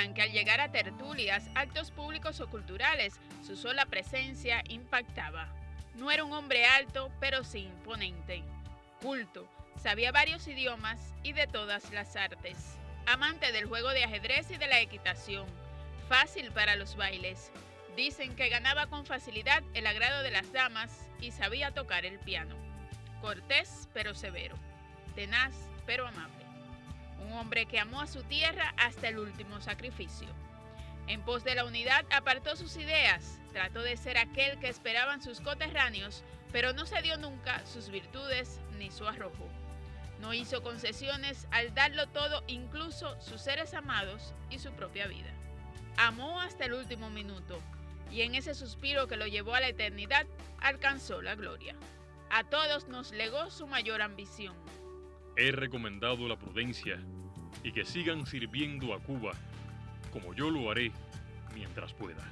Que al llegar a tertulias, actos públicos o culturales, su sola presencia impactaba. No era un hombre alto, pero sí imponente. Culto, sabía varios idiomas y de todas las artes. Amante del juego de ajedrez y de la equitación. Fácil para los bailes. Dicen que ganaba con facilidad el agrado de las damas y sabía tocar el piano. Cortés pero severo. Tenaz pero amable un hombre que amó a su tierra hasta el último sacrificio. En pos de la unidad apartó sus ideas, trató de ser aquel que esperaban sus coterráneos, pero no cedió nunca sus virtudes ni su arrojo. No hizo concesiones al darlo todo, incluso sus seres amados y su propia vida. Amó hasta el último minuto, y en ese suspiro que lo llevó a la eternidad, alcanzó la gloria. A todos nos legó su mayor ambición, He recomendado la prudencia y que sigan sirviendo a Cuba, como yo lo haré mientras pueda.